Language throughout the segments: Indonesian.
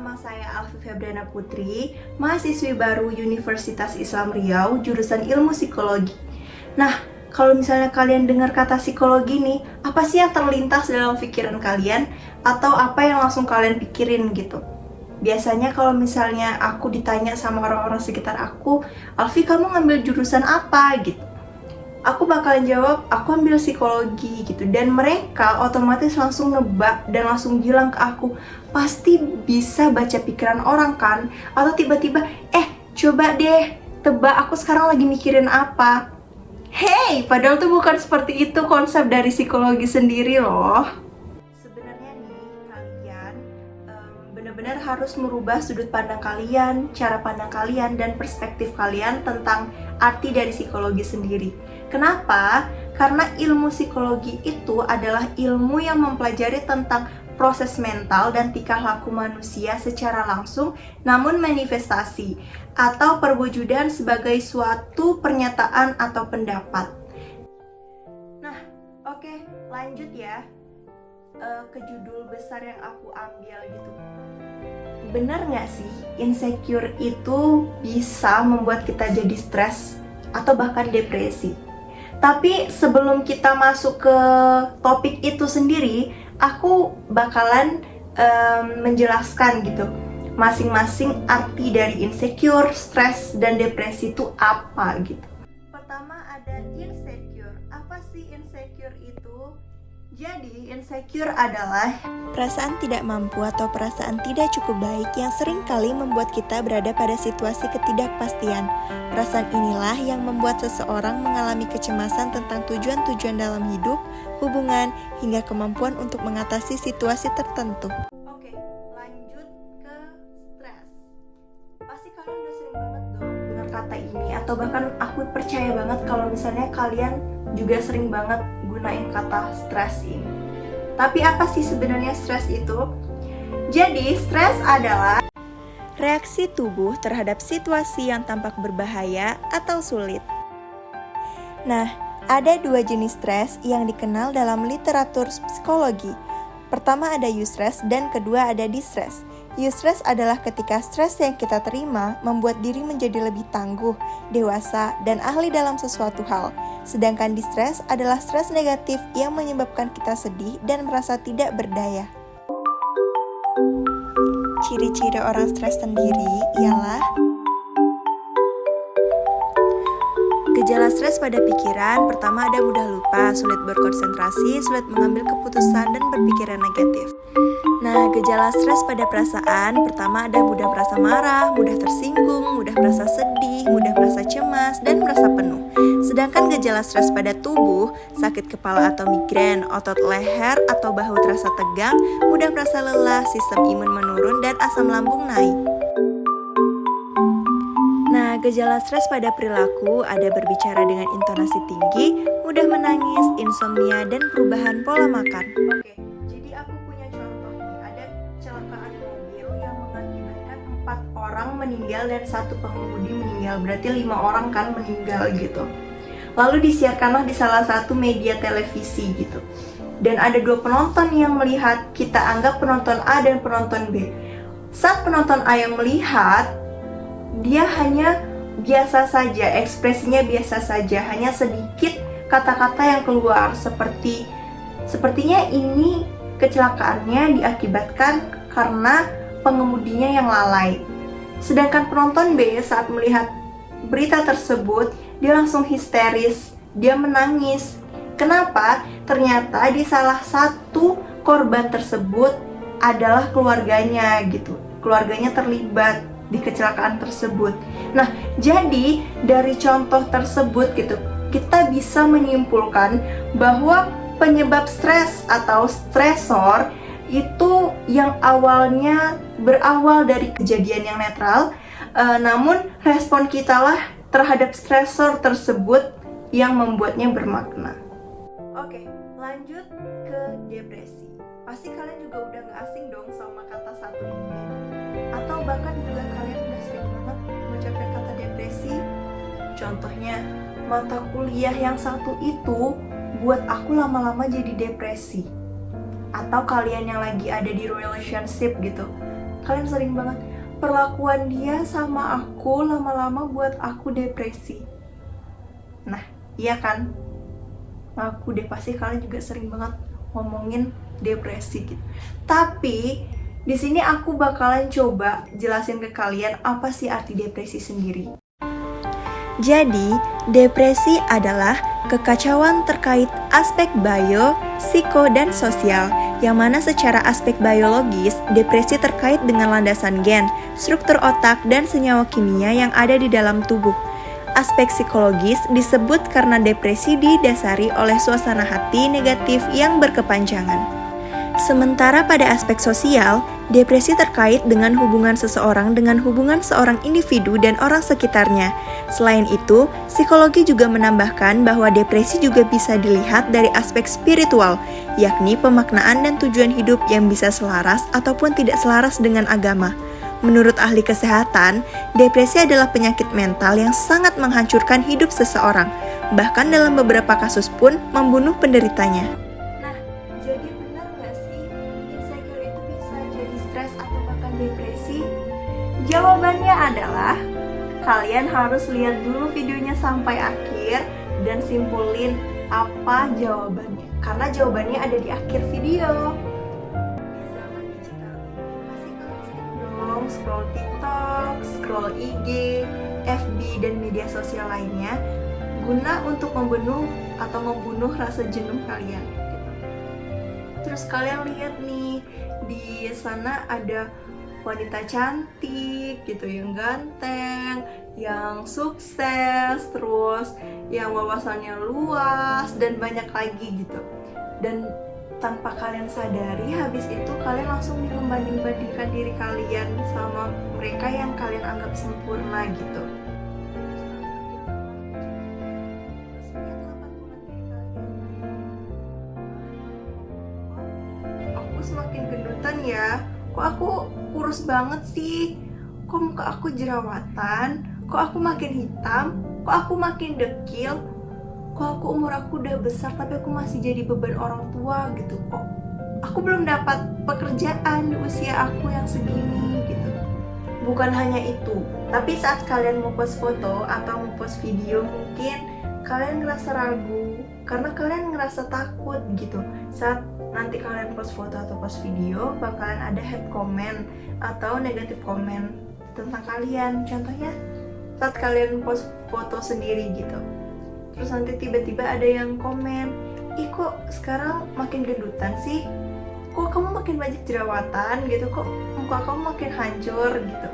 nama saya Alfi Febriana Putri, mahasiswi baru Universitas Islam Riau, jurusan Ilmu Psikologi. Nah, kalau misalnya kalian dengar kata psikologi nih, apa sih yang terlintas dalam pikiran kalian? Atau apa yang langsung kalian pikirin gitu? Biasanya kalau misalnya aku ditanya sama orang-orang sekitar aku, Alfi kamu ngambil jurusan apa gitu? Aku bakalan jawab, aku ambil psikologi gitu Dan mereka otomatis langsung nebak dan langsung bilang ke aku Pasti bisa baca pikiran orang kan? Atau tiba-tiba, eh coba deh tebak aku sekarang lagi mikirin apa Hey, padahal tuh bukan seperti itu konsep dari psikologi sendiri loh. Sebenarnya nih, kalian benar-benar harus merubah sudut pandang kalian, cara pandang kalian, dan perspektif kalian tentang arti dari psikologi sendiri. Kenapa? Karena ilmu psikologi itu adalah ilmu yang mempelajari tentang proses mental dan tingkah laku manusia secara langsung, namun manifestasi atau perwujudan sebagai suatu pernyataan atau pendapat. Nah, oke, okay, lanjut ya uh, ke judul besar yang aku ambil gitu. Benar nggak sih insecure itu bisa membuat kita jadi stres atau bahkan depresi? Tapi sebelum kita masuk ke topik itu sendiri, aku bakalan um, menjelaskan gitu masing-masing arti dari insecure, stres, dan depresi itu apa gitu. Pertama ada insecure. Apa sih insecure itu? Jadi, insecure adalah perasaan tidak mampu atau perasaan tidak cukup baik yang sering kali membuat kita berada pada situasi ketidakpastian. Perasaan inilah yang membuat seseorang mengalami kecemasan tentang tujuan-tujuan dalam hidup, hubungan, hingga kemampuan untuk mengatasi situasi tertentu. Oke, lanjut ke stres. Pasti kalian udah sering banget dong dengar kata ini atau bahkan aku percaya banget kalau misalnya kalian juga sering banget gunain kata stres ini. Tapi apa sih sebenarnya stres itu? Jadi, stres adalah reaksi tubuh terhadap situasi yang tampak berbahaya atau sulit. Nah, ada dua jenis stres yang dikenal dalam literatur psikologi. Pertama ada eustress dan kedua ada distress. Eustress adalah ketika stres yang kita terima membuat diri menjadi lebih tangguh, dewasa, dan ahli dalam sesuatu hal. Sedangkan distress adalah stres negatif yang menyebabkan kita sedih dan merasa tidak berdaya. Ciri-ciri orang stres sendiri ialah Gejala stres pada pikiran, pertama ada mudah lupa, sulit berkonsentrasi, sulit mengambil keputusan, dan berpikiran negatif. Nah, gejala stres pada perasaan, pertama ada mudah merasa marah, mudah tersinggung, mudah merasa sedih, mudah merasa cemas, dan merasa penuh. Sedangkan gejala stres pada tubuh, sakit kepala atau migrain, otot leher atau bahu terasa tegang, mudah merasa lelah, sistem imun menurun, dan asam lambung naik. Gejala stres pada perilaku ada berbicara dengan intonasi tinggi, mudah menangis, insomnia, dan perubahan pola makan. Oke, jadi aku punya contoh nih. Ada kecelakaan mobil yang mengakibatkan empat orang meninggal dan satu pengemudi meninggal. Berarti lima orang kan meninggal gitu. Lalu disiarkanlah di salah satu media televisi gitu. Dan ada dua penonton yang melihat, kita anggap penonton A dan penonton B. Saat penonton A yang melihat, dia hanya biasa saja, ekspresinya biasa saja, hanya sedikit kata-kata yang keluar seperti sepertinya ini kecelakaannya diakibatkan karena pengemudinya yang lalai. Sedangkan penonton B saat melihat berita tersebut, dia langsung histeris, dia menangis. Kenapa? Ternyata di salah satu korban tersebut adalah keluarganya gitu. Keluarganya terlibat di kecelakaan tersebut. Nah, jadi dari contoh tersebut gitu, kita bisa menyimpulkan bahwa penyebab stres atau stresor itu yang awalnya berawal dari kejadian yang netral, uh, namun respon kita lah terhadap stresor tersebut yang membuatnya bermakna. Oke, lanjut ke depresi. Pasti kalian juga udah gak asing dong sama kata satu ini. Atau bahkan juga Contohnya, mata kuliah yang satu itu buat aku lama-lama jadi depresi. Atau kalian yang lagi ada di relationship gitu. kalian sering banget perlakuan dia sama aku lama-lama buat aku depresi. Nah, iya kan? Aku deh pasti kalian juga sering banget ngomongin depresi gitu. Tapi di sini aku bakalan coba jelasin ke kalian apa sih arti depresi sendiri. Jadi, depresi adalah kekacauan terkait aspek bio, psiko, dan sosial, yang mana secara aspek biologis, depresi terkait dengan landasan gen, struktur otak, dan senyawa kimia yang ada di dalam tubuh. Aspek psikologis disebut karena depresi didasari oleh suasana hati negatif yang berkepanjangan. Sementara pada aspek sosial, depresi terkait dengan hubungan seseorang dengan hubungan seorang individu dan orang sekitarnya. Selain itu, psikologi juga menambahkan bahwa depresi juga bisa dilihat dari aspek spiritual, yakni pemaknaan dan tujuan hidup yang bisa selaras ataupun tidak selaras dengan agama. Menurut ahli kesehatan, depresi adalah penyakit mental yang sangat menghancurkan hidup seseorang, bahkan dalam beberapa kasus pun membunuh penderitanya. Jawabannya adalah kalian harus lihat dulu videonya sampai akhir dan simpulin apa jawabannya. Karena jawabannya ada di akhir video. Zaman digital pasti kalian scroll TikTok, scroll IG, FB dan media sosial lainnya guna untuk membunuh atau membunuh rasa jenuh kalian. Terus kalian lihat nih di sana ada wanita cantik gitu yang ganteng yang sukses terus yang wawasannya luas dan banyak lagi gitu. Dan tanpa kalian sadari habis itu kalian langsung membanding-bandingkan diri kalian sama mereka yang kalian anggap sempurna gitu banget sih. Kok muka aku jerawatan? Kok aku makin hitam? Kok aku makin dekil? Kok aku umur aku udah besar tapi aku masih jadi beban orang tua gitu? Kok aku belum dapat pekerjaan di usia aku yang segini gitu? Bukan hanya itu tapi saat kalian mau post foto atau mau post video mungkin kalian ngerasa ragu karena kalian ngerasa takut gitu. Saat nanti kalian post foto atau post video bakalan ada head comment atau negatif comment tentang kalian. Contohnya saat kalian post foto sendiri gitu. Terus nanti tiba-tiba ada yang komen ih kok sekarang makin gendutan sih? Kok kamu makin banyak jerawatan gitu? Kok muka kamu makin hancur gitu?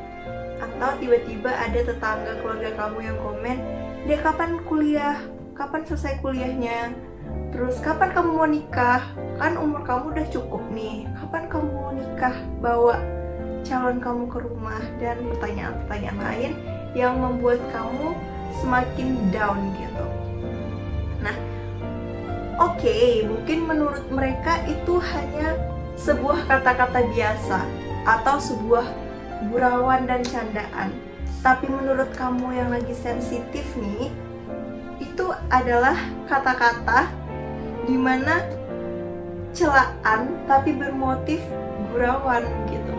Atau tiba-tiba ada tetangga keluarga kamu yang komen dia kapan kuliah kapan selesai kuliahnya Terus kapan kamu mau nikah? Kan umur kamu udah cukup nih. Kapan kamu mau nikah? Bawa calon kamu ke rumah dan pertanyaan-pertanyaan lain yang membuat kamu semakin down gitu. Nah, oke, okay, mungkin menurut mereka itu hanya sebuah kata-kata biasa atau sebuah gurauan dan candaan. Tapi menurut kamu yang lagi sensitif nih, itu adalah kata-kata di mana celaan tapi bermotif gurauan gitu.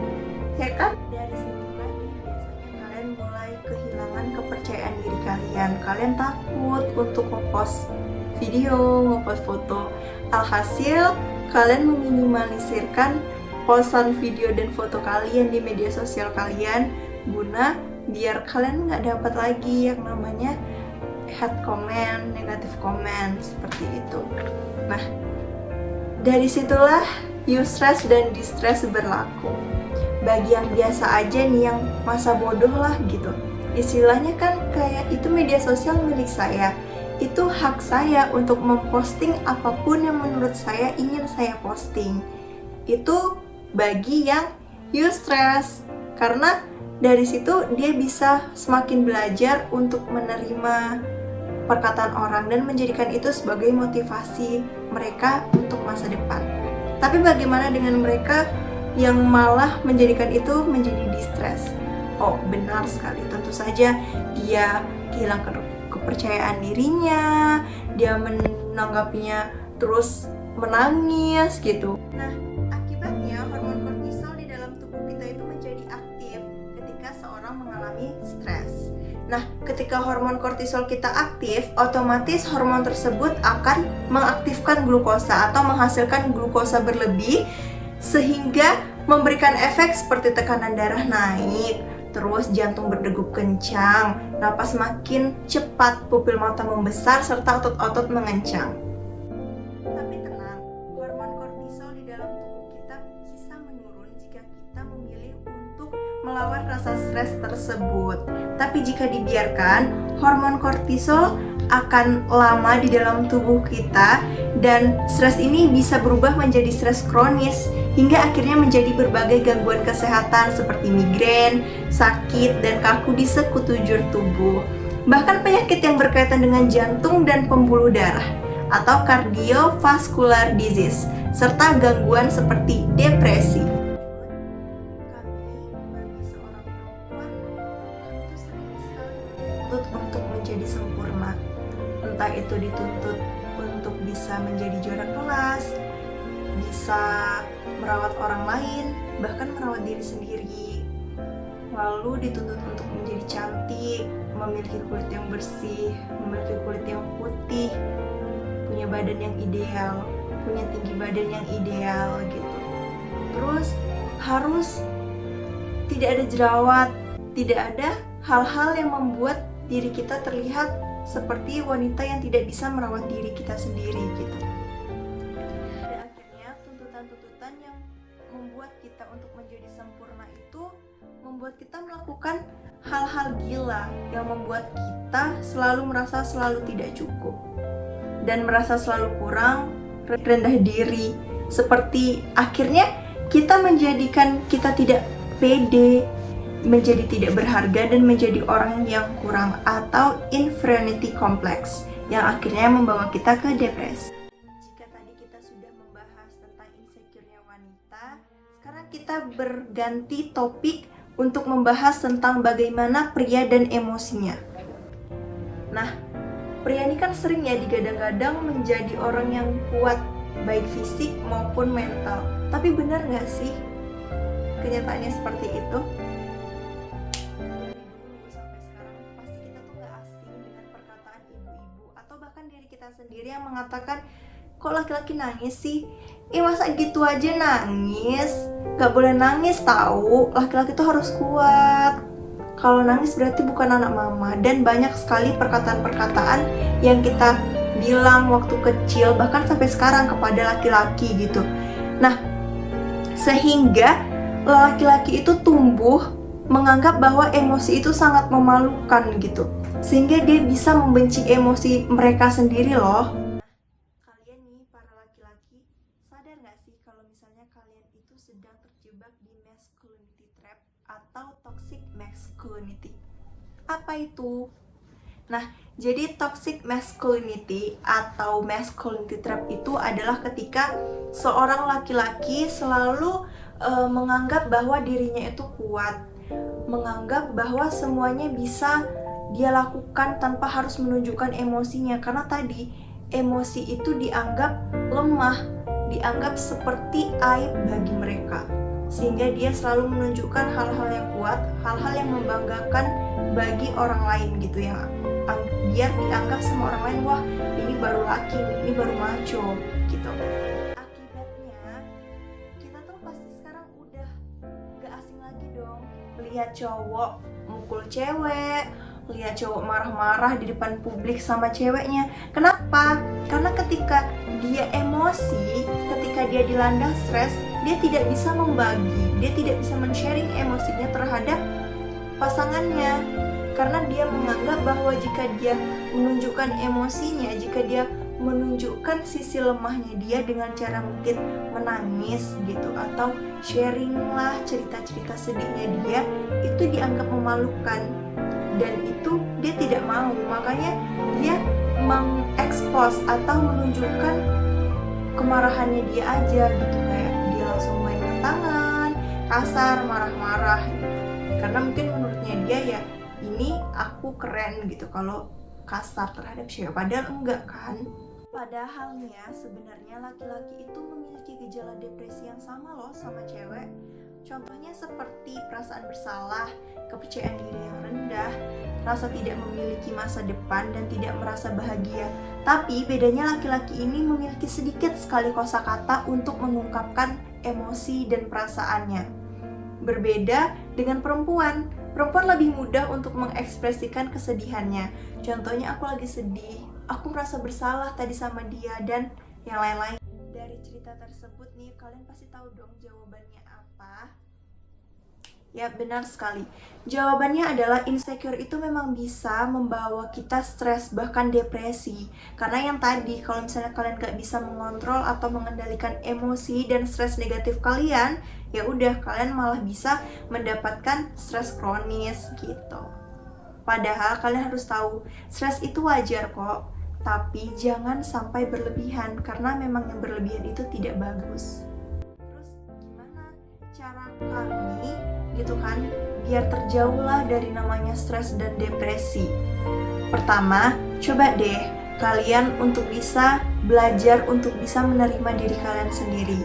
Ya kan? Dari situ lagi biasanya kalian mulai kehilangan kepercayaan diri kalian. Kalian takut untuk ngepost video ngepost foto. Alhasil kalian meminimalisirkan posan video dan foto kalian di media sosial kalian guna biar kalian nggak dapat lagi yang namanya head comment, negatif comment seperti itu. Nah, dari situlah eustress dan distress berlaku. Bagi yang biasa aja nih yang masa bodoh lah gitu. Istilahnya kan kayak itu media sosial milik saya. Itu hak saya untuk memposting apa pun yang menurut saya ingin saya posting. Itu bagi yang eustress karena dari situ dia bisa semakin belajar untuk menerima perkataan orang dan menjadikan itu sebagai motivasi mereka untuk masa depan. Tapi bagaimana dengan mereka yang malah menjadikan itu menjadi distress? Oh, benar sekali. Tentu saja dia kehilangan kepercayaan dirinya, dia menanggapinya terus menangis gitu. Nah, Nah, ketika hormon kortisol kita aktif, otomatis hormon tersebut akan mengaktifkan glukosa atau menghasilkan glukosa berlebih sehingga memberikan efek seperti tekanan darah naik, terus jantung berdegup kencang, napas makin cepat, pupil mata membesar serta otot-otot mengencang. Melawan rasa stres tersebut. Tapi jika dibiarkan, hormon kortisol akan lama di dalam tubuh kita dan stres ini bisa berubah menjadi stres kronis hingga akhirnya menjadi berbagai gangguan kesehatan seperti migrain, sakit, dan kaku di sekutujur tubuh. Bahkan penyakit yang berkaitan dengan jantung dan pembuluh darah atau cardiovascular disease serta gangguan seperti depresi. Entah itu dituntut untuk bisa menjadi juara kelas bisa merawat orang lain bahkan merawat diri sendiri. Lalu dituntut untuk menjadi cantik memiliki kulit yang bersih memiliki kulit yang putih punya badan yang ideal punya tinggi badan yang ideal gitu. Terus harus tidak ada jerawat tidak ada hal-hal yang membuat diri kita terlihat seperti wanita yang tidak bisa merawat diri kita sendiri gitu. Dan akhirnya tuntutan-tuntutan yang membuat kita untuk menjadi sempurna itu membuat kita melakukan hal-hal gila yang membuat kita selalu merasa selalu tidak cukup dan merasa selalu kurang rendah diri seperti akhirnya kita menjadikan kita tidak pede menjadi tidak berharga dan menjadi orang yang kurang atau inferiority complex yang akhirnya membawa kita ke depresi. Jika tadi kita sudah membahas tentang insecure-nya wanita, sekarang kita berganti topik untuk membahas tentang bagaimana pria dan emosinya. Nah, pria ini kan sering ya digadang-gadang menjadi orang yang kuat baik fisik maupun mental. Tapi benar nggak sih kenyataannya seperti itu? Mengatakan kok laki-laki nangis sih? Eh masa gitu aja nangis? Gak boleh nangis tahu. Laki-laki tuh harus kuat. Kalau nangis berarti bukan anak mama dan banyak sekali perkataan-perkataan yang kita bilang waktu kecil bahkan sampai sekarang kepada laki-laki gitu. Nah, sehingga laki-laki itu tumbuh menganggap bahwa emosi itu sangat memalukan gitu sehingga dia bisa membenci emosi mereka sendiri loh. Apa itu? Nah, jadi toxic masculinity atau masculinity trap itu adalah ketika seorang laki-laki selalu uh, menganggap bahwa dirinya itu kuat, menganggap bahwa semuanya bisa dia lakukan tanpa harus menunjukkan emosinya karena tadi emosi itu dianggap lemah, dianggap seperti aib bagi mereka. Sehingga dia selalu menunjukkan hal-hal yang kuat, hal-hal yang membanggakan bagi orang lain gitu yang biar dianggap sama orang lain wah ini baru laki, ini baru macho gitu. Akibatnya kita tuh pasti sekarang udah gak asing lagi dong lihat cowok mukul cewek, lihat cowok marah-marah di depan publik sama ceweknya. Kenapa? Karena ketika dia emosi, ketika dia dilanda stres, dia tidak bisa membagi, dia tidak bisa men-sharing emosinya terhadap pasangannya. Karena dia menganggap bahwa jika dia menunjukkan emosinya, jika dia menunjukkan sisi lemahnya dia dengan cara mungkin menangis gitu atau sharing lah cerita-cerita sedihnya dia itu dianggap memalukan. Dan itu dia tidak mau. Makanya dia mengekspos atau menunjukkan kemarahannya dia aja gitu. Kayak dia langsung main tangan kasar marah-marah karena mungkin menurutnya dia ya ini aku keren gitu kalau kasar terhadap cewek padahal enggak kan padahalnya sebenarnya laki-laki itu memiliki gejala depresi yang sama loh sama cewek Contohnya seperti perasaan bersalah, kepercayaan diri yang rendah, rasa tidak memiliki masa depan dan tidak merasa bahagia. Tapi bedanya laki-laki ini memiliki sedikit sekali kosakata untuk mengungkapkan emosi dan perasaannya. Berbeda dengan perempuan, perempuan lebih mudah untuk mengekspresikan kesedihannya. Contohnya aku lagi sedih, aku merasa bersalah tadi sama dia dan yang lain-lain. Dari cerita tersebut nih, kalian pasti tahu dong jawabannya apa. Ya, benar sekali. Jawabannya adalah insecure itu memang bisa membawa kita stres bahkan depresi. Karena yang tadi, kalau misalnya kalian gak bisa mengontrol atau mengendalikan emosi dan stres negatif kalian, ya udah kalian malah bisa mendapatkan stres kronis gitu. Padahal kalian harus tahu, stres itu wajar kok, tapi jangan sampai berlebihan karena memang yang berlebihan itu tidak bagus. Terus gimana cara kami gitu kan biar terjauhlah dari namanya stres dan depresi. Pertama, coba deh kalian untuk bisa belajar untuk bisa menerima diri kalian sendiri.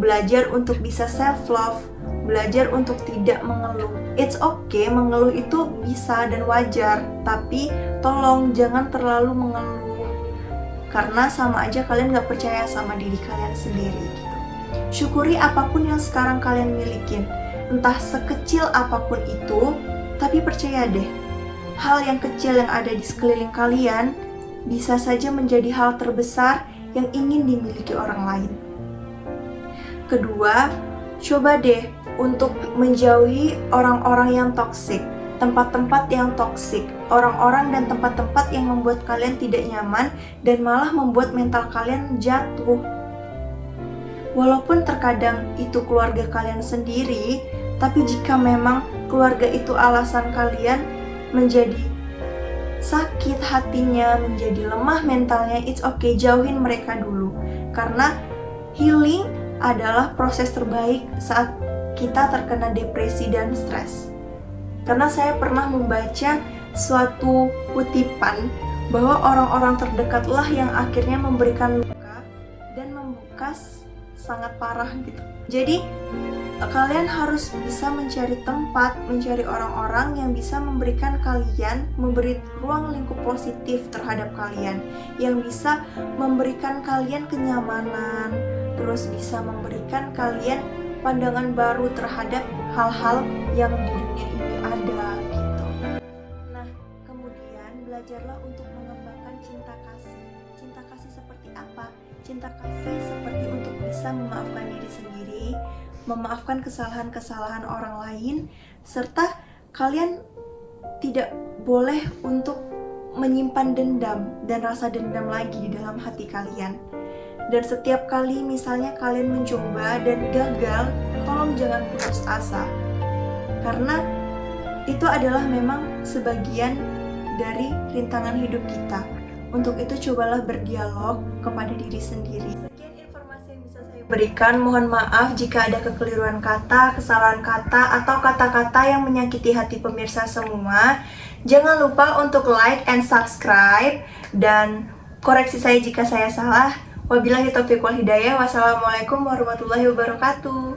Belajar untuk bisa self love, belajar untuk tidak mengeluh. It's okay mengeluh itu bisa dan wajar, tapi tolong jangan terlalu mengeluh. Karena sama aja kalian gak percaya sama diri kalian sendiri gitu. Syukuri apa pun yang sekarang kalian milikin entah sekecil apa pun itu, tapi percaya deh, hal yang kecil yang ada di sekeliling kalian bisa saja menjadi hal terbesar yang ingin dimiliki orang lain. Kedua, coba deh untuk menjauhi orang-orang yang toksik, tempat-tempat yang toksik, orang-orang dan tempat-tempat yang membuat kalian tidak nyaman dan malah membuat mental kalian jatuh. Walaupun terkadang itu keluarga kalian sendiri, tapi jika memang keluarga itu alasan kalian menjadi sakit hatinya, menjadi lemah mentalnya, it's okay, jauhin mereka dulu. Karena healing adalah proses terbaik saat kita terkena depresi dan stres. Karena saya pernah membaca suatu kutipan bahwa orang-orang terdekatlah yang akhirnya memberikan luka dan membekas sangat parah gitu. Jadi kalian harus bisa mencari tempat, mencari orang-orang yang bisa memberikan kalian, memberi ruang lingkup positif terhadap kalian, yang bisa memberikan kalian kenyamanan, terus bisa memberikan kalian pandangan baru terhadap hal-hal yang di dunia ini ada gitu. Nah, kemudian belajarlah untuk mengembangkan cinta kasih. Cinta kasih seperti apa? Cinta kasih seperti untuk bisa memaafkan diri sendiri, memaafkan kesalahan-kesalahan orang lain, serta kalian tidak boleh untuk menyimpan dendam dan rasa dendam lagi di dalam hati kalian. Dan setiap kali misalnya kalian mencoba dan gagal, tolong jangan putus asa. Karena itu adalah memang sebagian dari rintangan hidup kita. Untuk itu cobalah berdialog kepada diri sendiri berikan. Mohon maaf jika ada kekeliruan kata, kesalahan kata, atau kata-kata yang menyakiti hati pemirsa semua. Jangan lupa untuk like and subscribe dan koreksi saya jika saya salah. Wabillahi taufiq wal hidayah. Wassalamualaikum warahmatullahi wabarakatuh.